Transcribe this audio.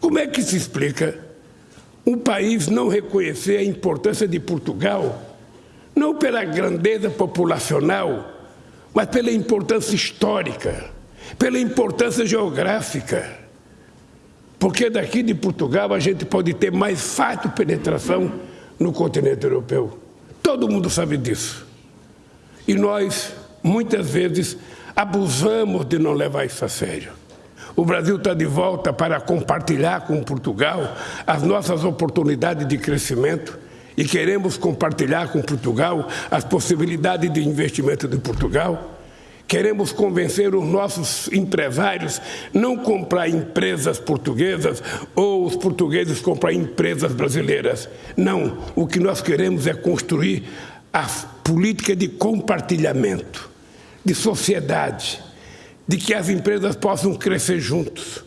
Como é que se explica um país não reconhecer a importância de Portugal, não pela grandeza populacional, mas pela importância histórica, pela importância geográfica? Porque daqui de Portugal a gente pode ter mais fácil penetração no continente europeu. Todo mundo sabe disso. E nós, muitas vezes, abusamos de não levar isso a sério. O Brasil está de volta para compartilhar com Portugal as nossas oportunidades de crescimento e queremos compartilhar com Portugal as possibilidades de investimento de Portugal. Queremos convencer os nossos empresários não comprar empresas portuguesas ou os portugueses comprar empresas brasileiras. Não, o que nós queremos é construir a política de compartilhamento, de sociedade, de que as empresas possam crescer juntos